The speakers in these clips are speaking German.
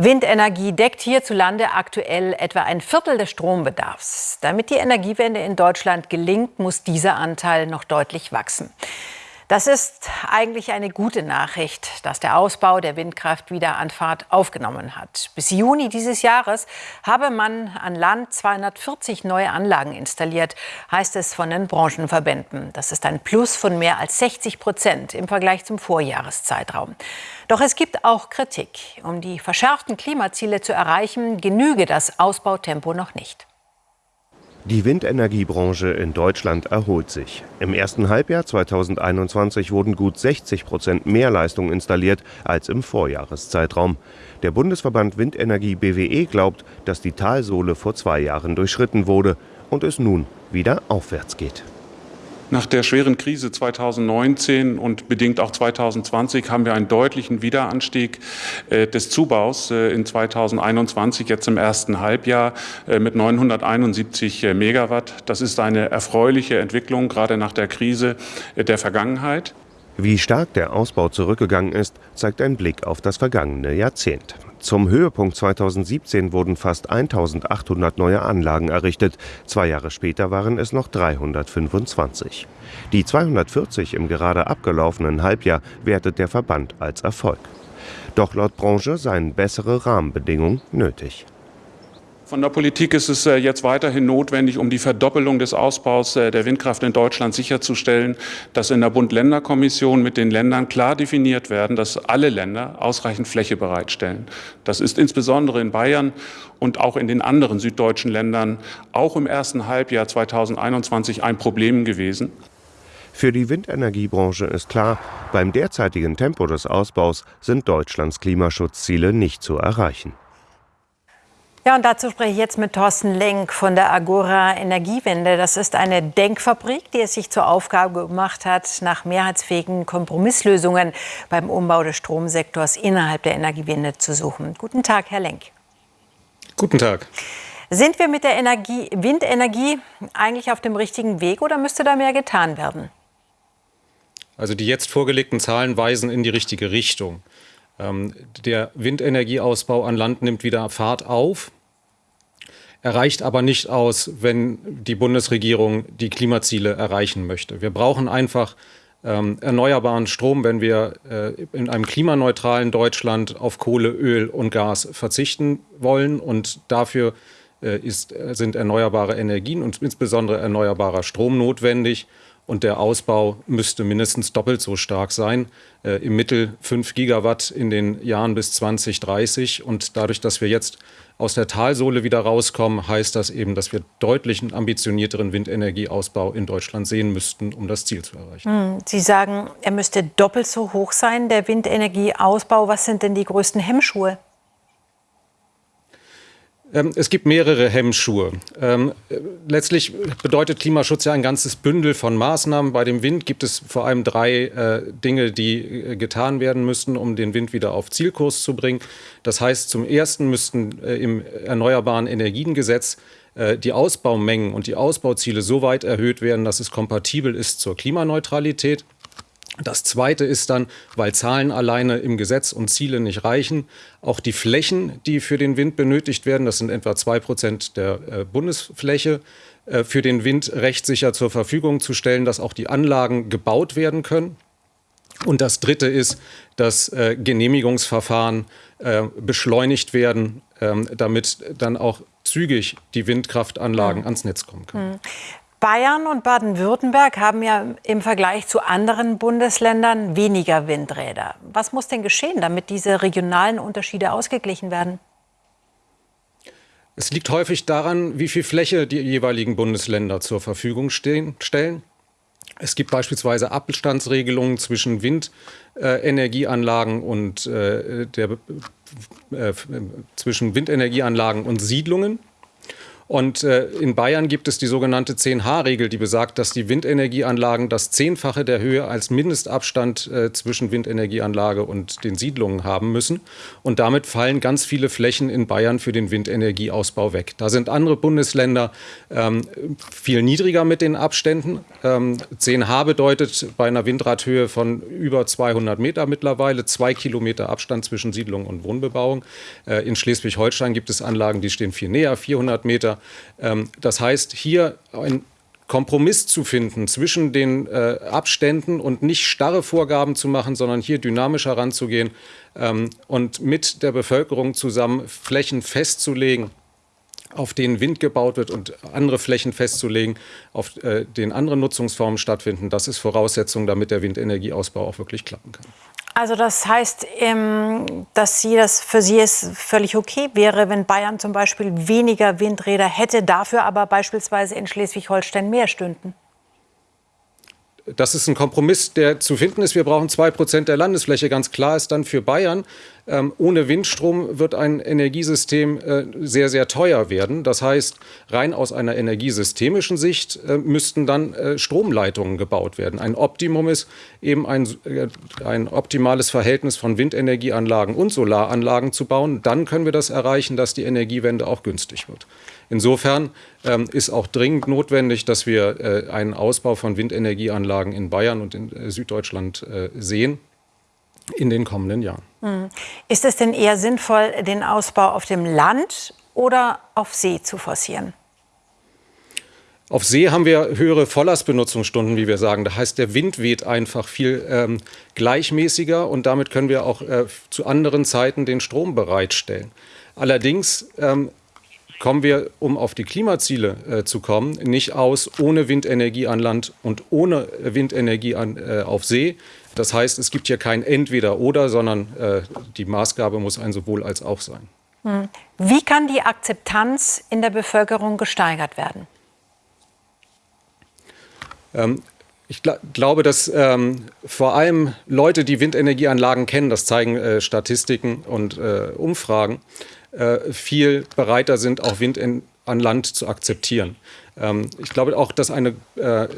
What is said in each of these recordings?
Windenergie deckt hierzulande aktuell etwa ein Viertel des Strombedarfs. Damit die Energiewende in Deutschland gelingt, muss dieser Anteil noch deutlich wachsen. Das ist eigentlich eine gute Nachricht, dass der Ausbau der Windkraft wieder an Fahrt aufgenommen hat. Bis Juni dieses Jahres habe man an Land 240 neue Anlagen installiert, heißt es von den Branchenverbänden. Das ist ein Plus von mehr als 60 Prozent im Vergleich zum Vorjahreszeitraum. Doch es gibt auch Kritik. Um die verschärften Klimaziele zu erreichen, genüge das Ausbautempo noch nicht. Die Windenergiebranche in Deutschland erholt sich. Im ersten Halbjahr 2021 wurden gut 60 Prozent mehr Leistung installiert als im Vorjahreszeitraum. Der Bundesverband Windenergie BWE glaubt, dass die Talsohle vor zwei Jahren durchschritten wurde und es nun wieder aufwärts geht. Nach der schweren Krise 2019 und bedingt auch 2020 haben wir einen deutlichen Wiederanstieg äh, des Zubaus äh, in 2021, jetzt im ersten Halbjahr äh, mit 971 Megawatt. Das ist eine erfreuliche Entwicklung, gerade nach der Krise der Vergangenheit. Wie stark der Ausbau zurückgegangen ist, zeigt ein Blick auf das vergangene Jahrzehnt. Zum Höhepunkt 2017 wurden fast 1800 neue Anlagen errichtet. Zwei Jahre später waren es noch 325. Die 240 im gerade abgelaufenen Halbjahr wertet der Verband als Erfolg. Doch laut Branche seien bessere Rahmenbedingungen nötig. Von der Politik ist es äh, jetzt weiterhin notwendig, um die Verdoppelung des Ausbaus äh, der Windkraft in Deutschland sicherzustellen, dass in der Bund-Länder-Kommission mit den Ländern klar definiert werden, dass alle Länder ausreichend Fläche bereitstellen. Das ist insbesondere in Bayern und auch in den anderen süddeutschen Ländern auch im ersten Halbjahr 2021 ein Problem gewesen. Für die Windenergiebranche ist klar, beim derzeitigen Tempo des Ausbaus sind Deutschlands Klimaschutzziele nicht zu erreichen. Ja, und dazu spreche ich jetzt mit Thorsten Lenk von der Agora Energiewende. Das ist eine Denkfabrik, die es sich zur Aufgabe gemacht hat, nach mehrheitsfähigen Kompromisslösungen beim Umbau des Stromsektors innerhalb der Energiewende zu suchen. Guten Tag, Herr Lenk. Guten Tag. Sind wir mit der Energie, Windenergie eigentlich auf dem richtigen Weg oder müsste da mehr getan werden? Also die jetzt vorgelegten Zahlen weisen in die richtige Richtung. Ähm, der Windenergieausbau an Land nimmt wieder Fahrt auf. Er reicht aber nicht aus, wenn die Bundesregierung die Klimaziele erreichen möchte. Wir brauchen einfach ähm, erneuerbaren Strom, wenn wir äh, in einem klimaneutralen Deutschland auf Kohle, Öl und Gas verzichten wollen. Und dafür äh, ist, sind erneuerbare Energien und insbesondere erneuerbarer Strom notwendig und der Ausbau müsste mindestens doppelt so stark sein, äh, im Mittel 5 Gigawatt in den Jahren bis 2030. Und dadurch, dass wir jetzt aus der Talsohle wieder rauskommen, heißt das eben, dass wir deutlich einen ambitionierteren Windenergieausbau in Deutschland sehen müssten, um das Ziel zu erreichen. Hm, Sie sagen, er müsste doppelt so hoch sein, der Windenergieausbau. Was sind denn die größten Hemmschuhe? Ähm, es gibt mehrere Hemmschuhe. Ähm, letztlich bedeutet Klimaschutz ja ein ganzes Bündel von Maßnahmen. Bei dem Wind gibt es vor allem drei äh, Dinge, die äh, getan werden müssten, um den Wind wieder auf Zielkurs zu bringen. Das heißt, zum Ersten müssten äh, im Erneuerbaren Energiengesetz die Ausbaumengen und die Ausbauziele so weit erhöht werden, dass es kompatibel ist zur Klimaneutralität. Das Zweite ist dann, weil Zahlen alleine im Gesetz und Ziele nicht reichen, auch die Flächen, die für den Wind benötigt werden, das sind etwa zwei Prozent der äh, Bundesfläche, äh, für den Wind rechtssicher zur Verfügung zu stellen, dass auch die Anlagen gebaut werden können. Und das Dritte ist, dass äh, Genehmigungsverfahren beschleunigt werden, ähm, damit dann auch zügig die Windkraftanlagen ans Netz kommen können. Hm. Bayern und Baden-Württemberg haben ja im Vergleich zu anderen Bundesländern weniger Windräder. Was muss denn geschehen, damit diese regionalen Unterschiede ausgeglichen werden? Es liegt häufig daran, wie viel Fläche die jeweiligen Bundesländer zur Verfügung stehen, stellen. Es gibt beispielsweise Abstandsregelungen zwischen Windenergieanlagen und äh, der, äh, zwischen Windenergieanlagen und Siedlungen. Und äh, in Bayern gibt es die sogenannte 10H-Regel, die besagt, dass die Windenergieanlagen das Zehnfache der Höhe als Mindestabstand äh, zwischen Windenergieanlage und den Siedlungen haben müssen. Und damit fallen ganz viele Flächen in Bayern für den Windenergieausbau weg. Da sind andere Bundesländer ähm, viel niedriger mit den Abständen. Ähm, 10H bedeutet bei einer Windradhöhe von über 200 Meter mittlerweile zwei Kilometer Abstand zwischen Siedlung und Wohnbebauung. Äh, in Schleswig-Holstein gibt es Anlagen, die stehen viel näher, 400 Meter. Ähm, das heißt, hier ein Kompromiss zu finden zwischen den äh, Abständen und nicht starre Vorgaben zu machen, sondern hier dynamisch heranzugehen ähm, und mit der Bevölkerung zusammen Flächen festzulegen, auf denen Wind gebaut wird und andere Flächen festzulegen, auf äh, denen andere Nutzungsformen stattfinden. Das ist Voraussetzung, damit der Windenergieausbau auch wirklich klappen kann. Also das heißt, ähm, dass Sie das für Sie es völlig okay wäre, wenn Bayern zum Beispiel weniger Windräder hätte, dafür aber beispielsweise in Schleswig-Holstein mehr stünden das ist ein Kompromiss, der zu finden ist. Wir brauchen zwei Prozent der Landesfläche. Ganz klar ist dann für Bayern, ähm, ohne Windstrom wird ein Energiesystem äh, sehr, sehr teuer werden. Das heißt, rein aus einer energiesystemischen Sicht äh, müssten dann äh, Stromleitungen gebaut werden. Ein Optimum ist eben ein, äh, ein optimales Verhältnis von Windenergieanlagen und Solaranlagen zu bauen. Dann können wir das erreichen, dass die Energiewende auch günstig wird. Insofern ähm, ist auch dringend notwendig, dass wir äh, einen Ausbau von Windenergieanlagen in Bayern und in äh, Süddeutschland sehen in den kommenden Jahren. Hm. Ist es denn eher sinnvoll, den Ausbau auf dem Land oder auf See zu forcieren? Auf See haben wir höhere Volllastbenutzungsstunden, wie wir sagen. Das heißt, der Wind weht einfach viel ähm, gleichmäßiger und damit können wir auch äh, zu anderen Zeiten den Strom bereitstellen. Allerdings ähm, kommen wir, um auf die Klimaziele äh, zu kommen, nicht aus ohne Windenergie an Land und ohne Windenergie an, äh, auf See. Das heißt, es gibt hier kein Entweder-Oder, sondern äh, die Maßgabe muss ein sowohl als auch sein. Hm. Wie kann die Akzeptanz in der Bevölkerung gesteigert werden? Ähm, ich gl glaube, dass ähm, vor allem Leute, die Windenergieanlagen kennen, das zeigen äh, Statistiken und äh, Umfragen, äh, viel bereiter sind, auch Wind in, an Land zu akzeptieren. Ähm, ich glaube auch, dass eine äh,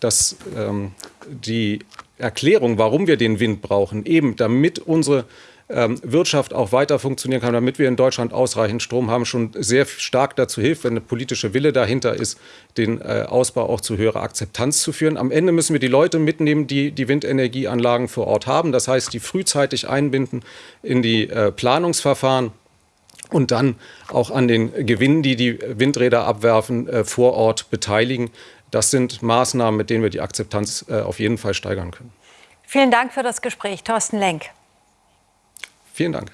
dass ähm, die Erklärung, warum wir den Wind brauchen, eben damit unsere Wirtschaft auch weiter funktionieren kann, damit wir in Deutschland ausreichend Strom haben, schon sehr stark dazu hilft, wenn eine politische Wille dahinter ist, den äh, Ausbau auch zu höherer Akzeptanz zu führen. Am Ende müssen wir die Leute mitnehmen, die die Windenergieanlagen vor Ort haben. Das heißt, die frühzeitig einbinden in die äh, Planungsverfahren und dann auch an den Gewinnen, die die Windräder abwerfen, äh, vor Ort beteiligen. Das sind Maßnahmen, mit denen wir die Akzeptanz auf jeden Fall steigern können. Vielen Dank für das Gespräch, Thorsten Lenk. Vielen Dank.